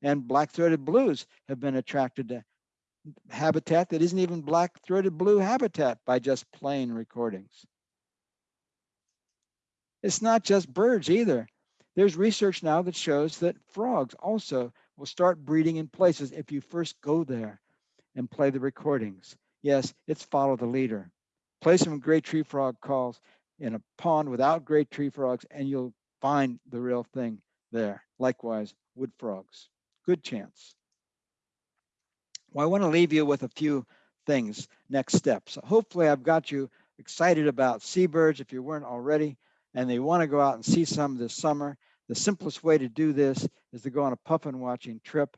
Speaker 2: And black-throated blues have been attracted to habitat that isn't even black-throated blue habitat by just playing recordings. It's not just birds either. There's research now that shows that frogs also will start breeding in places if you first go there and play the recordings. Yes, it's follow the leader. Play some great tree frog calls in a pond without great tree frogs and you'll find the real thing there. Likewise, wood frogs. Good chance. Well, I want to leave you with a few things, next steps. Hopefully I've got you excited about seabirds if you weren't already, and they want to go out and see some this summer. The simplest way to do this is to go on a puffin watching trip.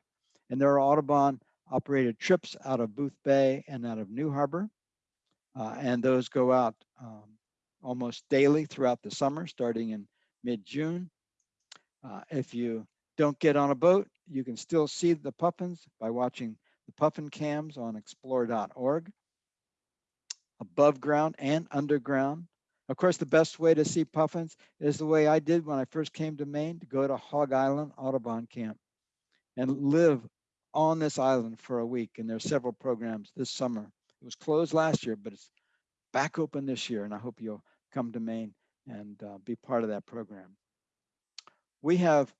Speaker 2: And there are Audubon operated trips out of Booth Bay and out of New Harbor. Uh, and those go out um, almost daily throughout the summer, starting in mid-June. Uh, if you don't get on a boat, you can still see the puffins by watching the puffin cams on explore.org, above ground and underground. Of course, the best way to see puffins is the way I did when I first came to Maine, to go to Hog Island Audubon Camp and live on this island for a week. And there's several programs this summer. It was closed last year, but it's back open this year. And I hope you'll come to Maine and uh, be part of that program. We have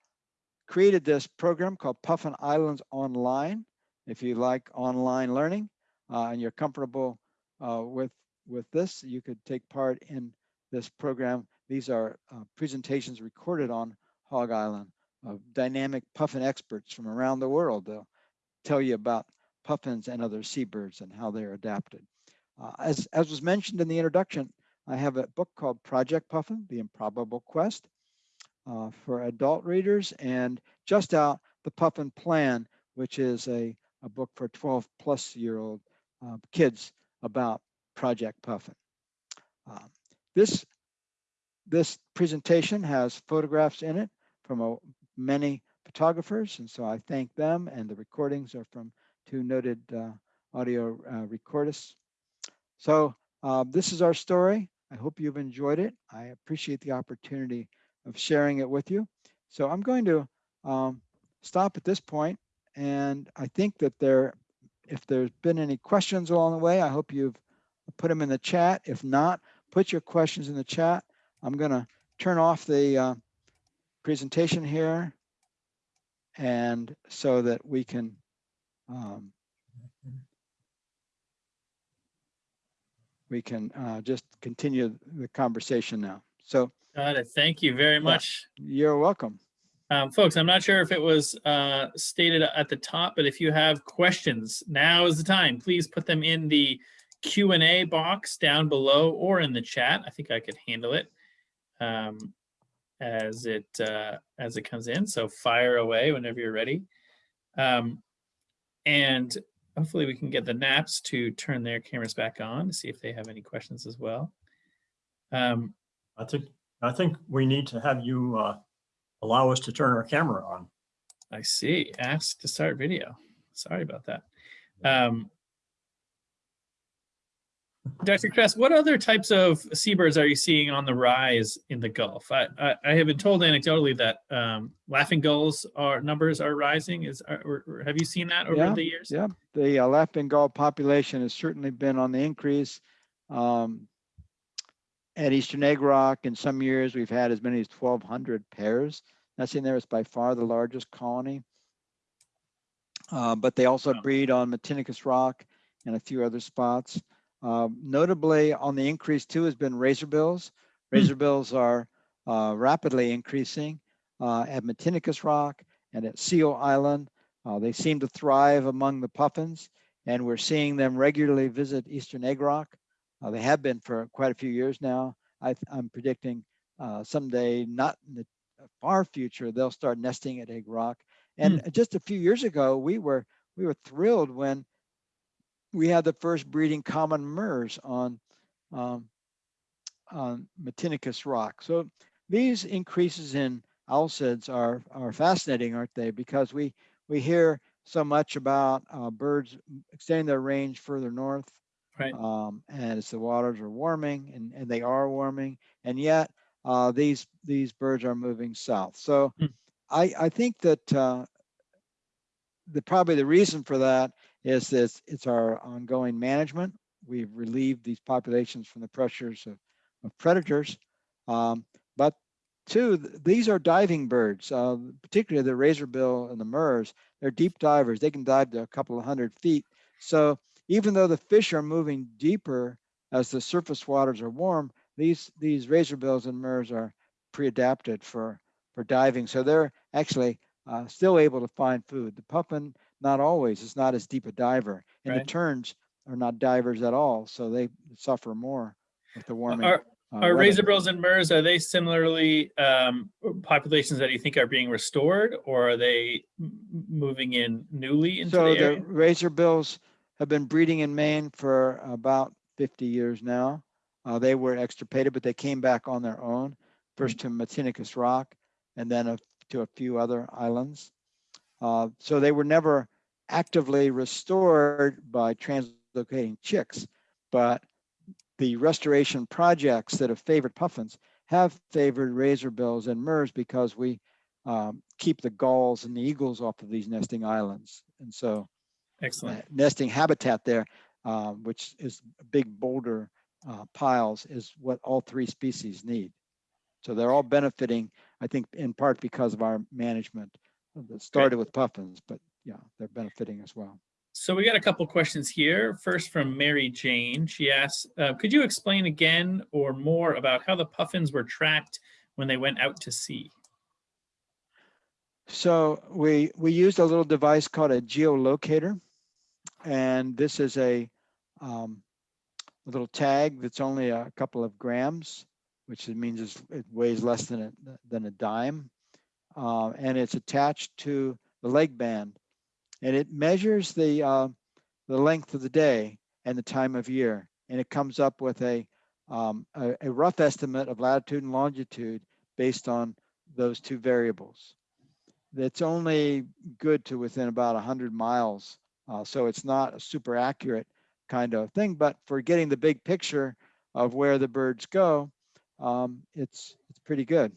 Speaker 2: created this program called Puffin Islands Online. If you like online learning uh, and you're comfortable uh, with, with this, you could take part in this program. These are uh, presentations recorded on Hog Island of dynamic puffin experts from around the world. They'll tell you about puffins and other seabirds and how they're adapted. Uh, as, as was mentioned in the introduction, I have a book called Project Puffin, The Improbable Quest uh, for adult readers and just out The Puffin Plan, which is a, a book for 12 plus year old uh, kids about Project Puffin. Um, this, this presentation has photographs in it from a, many photographers, and so I thank them, and the recordings are from two noted uh, audio uh, recordists. So uh, this is our story. I hope you've enjoyed it. I appreciate the opportunity of sharing it with you. So I'm going to um, stop at this point, and I think that there, if there's been any questions along the way, I hope you've put them in the chat. If not, put your questions in the chat. I'm going to turn off the uh, presentation here and so that we can um, we can uh, just continue the conversation now. So
Speaker 3: Got it. Thank you very much.
Speaker 2: you're welcome.
Speaker 3: Um, folks, I'm not sure if it was uh, stated at the top, but if you have questions, now is the time. Please put them in the Q&A box down below or in the chat. I think I could handle it um, as it uh, as it comes in. So fire away whenever you're ready. Um, and hopefully we can get the Knapps to turn their cameras back on to see if they have any questions as well. Um,
Speaker 4: I think, I think we need to have you uh, allow us to turn our camera on.
Speaker 3: I see. Ask to start video. Sorry about that. Um, Dr. Kress, what other types of seabirds are you seeing on the rise in the Gulf? I, I, I have been told anecdotally that um, laughing gulls are numbers are rising. Is are, or- or have you seen that over
Speaker 2: Yeah,
Speaker 3: the years?
Speaker 2: Yeah, the uh, laughing gull population has certainly been on the increase. Um, At Eastern Egg Rock, in some years, we've had as many as 1,200 pairs. That's in there. It's by far the largest colony. Uh, But they also breed on Matinicus Rock and a few other spots. Um, Notably, on the increase too has been razorbills.
Speaker 3: Hmm.
Speaker 2: Razorbills are uh, rapidly increasing uh, at Matinicus Rock and at Seal Island. Uh, they seem to thrive among the puffins, and we're seeing them regularly visit Eastern Egg Rock. Uh, they have been for quite a few years now. I, am predicting uh, someday, not in the far future, they'll start nesting at Egg Rock. And just a few years ago, we were we were thrilled when we had the first breeding common murres on um, on Matinicus Rock. So these increases in alcids are, are fascinating, aren't they? Because we, we hear so much about uh, birds extending their range further north.
Speaker 3: Right.
Speaker 2: Um, and as the waters are warming and, and they are warming, and yet uh, these, these birds are moving south. So
Speaker 3: Hmm.
Speaker 2: I, I think that uh, the, probably the reason for that is that it's our ongoing management. We've relieved these populations from the pressures of, of predators. Um, but two, th- these are diving birds, uh, particularly the razorbill and the murres. They're deep divers. They can dive to a couple of hundred feet. So even though the fish are moving deeper as the surface waters are warm, these these razorbills and murres are pre-adapted for for diving. So they're actually uh, still able to find food. The puffin, not always. It's not as deep a diver, and
Speaker 3: Right.
Speaker 2: the terns are not divers at all. So they suffer more with the warming.
Speaker 3: Are,
Speaker 2: uh,
Speaker 3: are razorbills and murres, are they similarly um, populations that you think are being restored or are they moving in newly into
Speaker 2: So
Speaker 3: the
Speaker 2: the
Speaker 3: area?
Speaker 2: razor bills have been breeding in Maine for about 50 years now. Uh, they were extirpated, but they came back on their own, first to Matinicus Rock and then a- to a few other islands. Uh, so they were never actively restored by translocating chicks, but the restoration projects that have favored puffins have favored razorbills and murres because we um, keep the gulls and the eagles off of these nesting islands. And so
Speaker 3: Excellent.
Speaker 2: uh, nesting habitat there, uh, which is big boulder uh, piles, is what all three species need. So they're all benefiting, I think, in part because of our management that started with puffins, but yeah, they're benefiting as well.
Speaker 3: So we got a couple questions here. First from Mary Jane. She asks, uh, could you explain again or more about how the puffins were tracked when they went out to sea?
Speaker 2: So we we used a little device called a geolocator, and this is a um, a little tag that's only a couple of grams, which means it weighs less than a than a dime, uh, and it's attached to the leg band, and it measures the uh, the length of the day and the time of year, and it comes up with a um, a, a rough estimate of latitude and longitude based on those two variables that's only good to within about 100 miles. Uh, so it's not a super accurate kind of thing, but for getting the big picture of where the birds go, um, it's it's pretty good.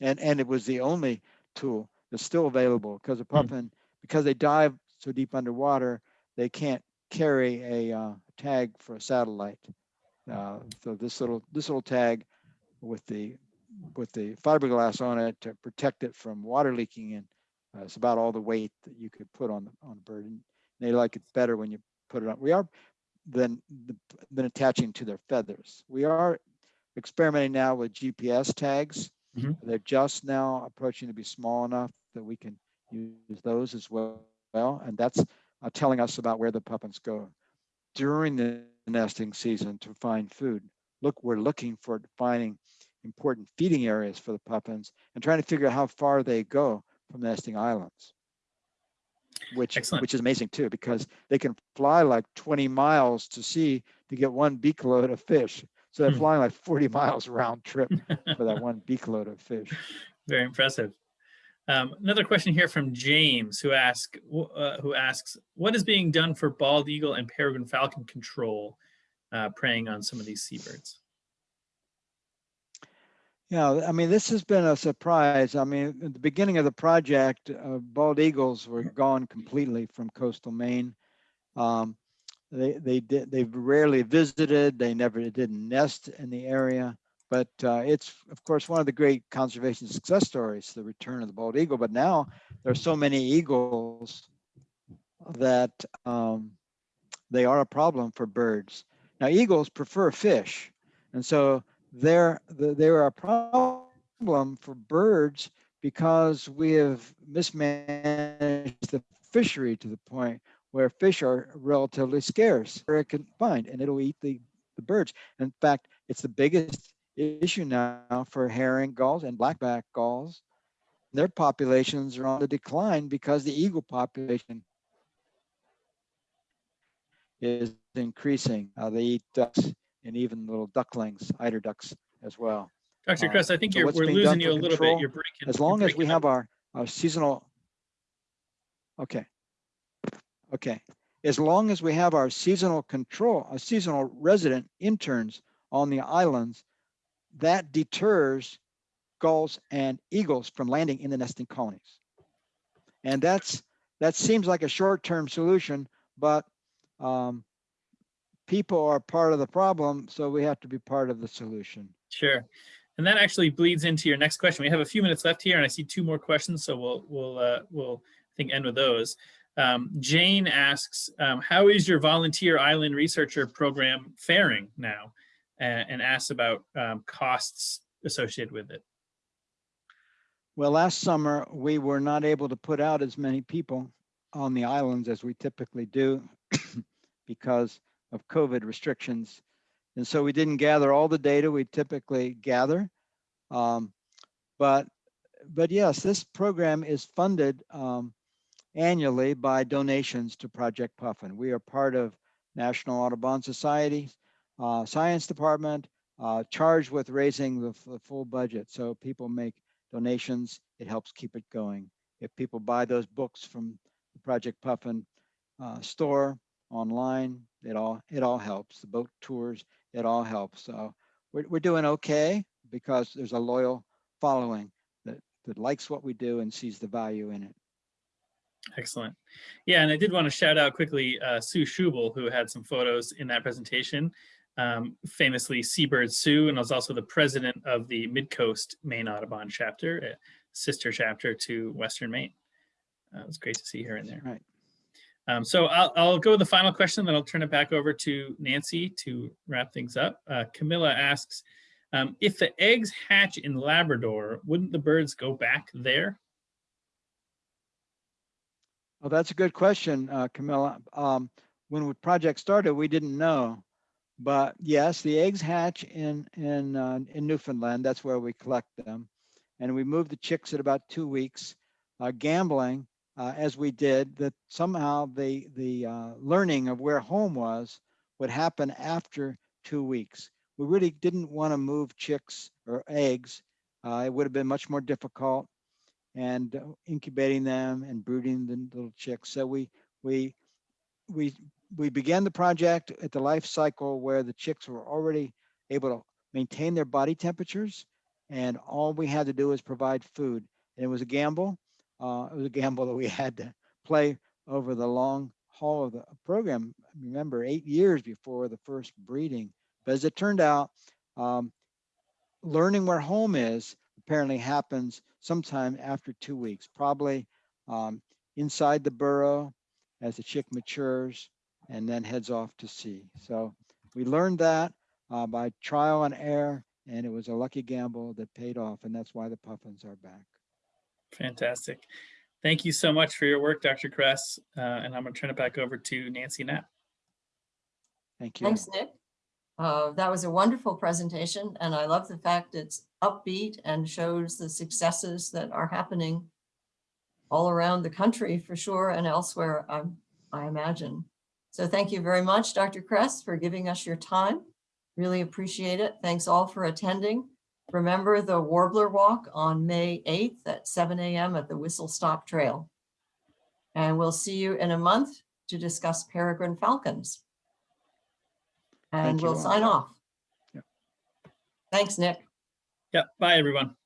Speaker 2: And and it was the only tool that's still available because a puffin, because they dive so deep underwater, they can't carry a uh, tag for a satellite. Uh, so this little this little tag with the with the fiberglass on it to protect it from water leaking in. Uh, it's about all the weight that you could put on the on the bird, and they like it better when you put it on. We are than the- than attaching to their feathers. We are experimenting now with GPS tags.
Speaker 3: Mhm.
Speaker 2: They're just now approaching to be small enough that we can use those as well. And that's uh, telling us about where the puffins go during the nesting season to find food. Look, we're looking for finding important feeding areas for the puffins and trying to figure out how far they go from nesting islands. Which,
Speaker 3: Excellent.
Speaker 2: which is amazing too, because they can fly like 20 miles to sea to get one beak load of fish. So they're
Speaker 3: Hmm.
Speaker 2: flying like 40 miles round trip for that one beak load of fish.
Speaker 3: Very impressive. Um, another question here from James, who ask, wh- uh, who asks, what is being done for bald eagle and peregrine falcon control, uh, preying on some of these seabirds?
Speaker 2: Yeah, I mean, this has been a surprise. I mean, at the beginning of the project, uh, bald eagles were gone completely from coastal Maine. Um, they they did they've rarely visited. They never didn't nest in the area. But uh, it's of course one of the great conservation success stories, the return of the bald eagle. But now there are so many eagles that um, they are a problem for birds. Now eagles prefer fish, and so they're they're a problem for birds because we have mismanaged the fishery to the point where fish are relatively scarce where it can find and it'll eat the, the birds. In fact, it's the biggest issue now for herring gulls and blackback gulls. Their populations are on the decline because the eagle population is increasing. Uh, they eat ducks and even little ducklings, eider ducks as well.
Speaker 3: Dr.
Speaker 2: Uh,
Speaker 3: Kress, I think
Speaker 2: so
Speaker 3: we're losing you a little bit. You're breaking.
Speaker 2: As long as we
Speaker 3: breaking
Speaker 2: have our, our seasonal, okay. Okay, as long as we have our seasonal control, our seasonal resident interns on the islands, that deters gulls and eagles from landing in the nesting colonies. And that's, that seems like a short-term solution, but um, people are part of the problem, so we have to be part of the solution.
Speaker 3: Sure. And that actually bleeds into your next question. We have a few minutes left here and I see two more questions, so we'll, we'll, uh, we'll, I think, end with those. Um, Jane asks, um, how is your volunteer island researcher program faring now? Uh, and asks about um, costs associated with it.
Speaker 2: Well, last summer, we were not able to put out as many people on the islands as we typically do because of COVID restrictions. And so we didn't gather all the data we typically gather. Um, but, but yes, this program is funded um, annually by donations to Project Puffin. We are part of National Audubon Society, uh, Science Department, uh, charged with raising the, the full budget. So people make donations, it helps keep it going. If people buy those books from the Project Puffin uh, store online, it all it all helps. The boat tours, it all helps. So we're we're doing okay because there's a loyal following that that likes what we do and sees the value in it.
Speaker 3: Excellent. Yeah, and I did want to shout out quickly uh, Sue Schubel, who had some photos in that presentation. Um, famously Seabird Sue, and I was also the president of the Midcoast Maine Audubon chapter, a sister chapter to Western Maine. Uh, it was great to see her in there.
Speaker 2: Right.
Speaker 3: Um, so I'll, I'll go with the final question, then I'll turn it back over to Nancy to wrap things up. Uh, Camilla asks, um, if the eggs hatch in Labrador, wouldn't the birds go back there?
Speaker 2: Well, that's a good question, uh, Camilla. Um, when the project started, we didn't know. But yes, the eggs hatch in, in, uh, in Newfoundland. That's where we collect them. And we move the chicks at about two weeks. Uh, gambling, uh, as we did, that somehow the, the uh, learning of where home was would happen after two weeks. We really didn't want to move chicks or eggs. Uh, it would have been much more difficult and uh, incubating them and brooding the little chicks. So we we we we began the project at the life cycle where the chicks were already able to maintain their body temperatures, and all we had to do was provide food. And it was a gamble. Uh, it was a gamble that we had to play over the long haul of the program. Remember, eight years before the first breeding. But as it turned out, um, learning where home is apparently happens sometime after two weeks, probably um, inside the burrow as the chick matures and then heads off to sea. So we learned that uh, by trial and error, and it was a lucky gamble that paid off, and that's why the puffins are back.
Speaker 3: Fantastic. Thank you so much for your work, Dr. Kress. Uh, and I'm going to turn it back over to Nancy Knapp.
Speaker 2: Thank you.
Speaker 1: Thanks, Nick. Uh, That was a wonderful presentation, and I love the fact it's upbeat and shows the successes that are happening all around the country for sure and elsewhere, um, I imagine. So thank you very much, Dr. Kress, for giving us your time. Really appreciate it. Thanks all for attending. Remember the Warbler Walk on May 8th at 7 a.m. at the Whistle Stop Trail. And we'll see you in a month to discuss peregrine falcons. And we'll
Speaker 2: all.
Speaker 1: sign off.
Speaker 2: Yep.
Speaker 1: Thanks, Nick.
Speaker 3: Yep. Bye, everyone.